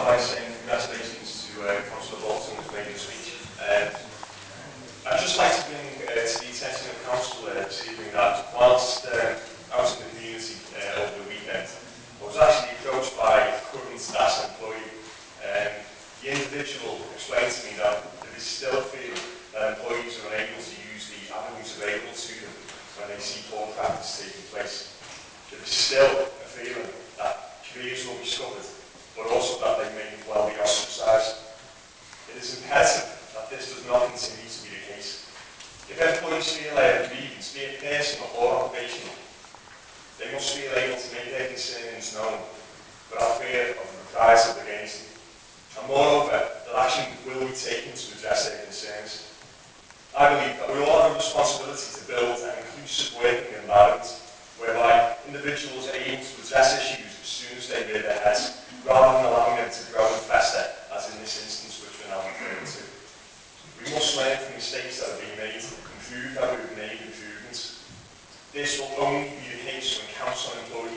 start by saying congratulations to uh, Councillor Bolton, who made this speech. Uh, I'd just like to bring uh, to the attention of Council uh, this evening that whilst uh, I was in the community uh, over the weekend, I was actually approached by a current staff employee. Um, the individual explained to me that there is still a fear that employees are unable to use the avenues available to them when they see poor practice taking place. There is still a feeling that careers will be suffered, but also that that this does not continue to be the case. If employees feel a grievance, be it personal or occupational, they must feel able to make their concerns known without fear of reprisal against them. And moreover, that action will be taken to address their concerns. I believe that we all have a responsibility to build an inclusive working environment whereby individuals are able to address issues From mistakes that have been made prove that we've made improvements. This will only be the case when council employees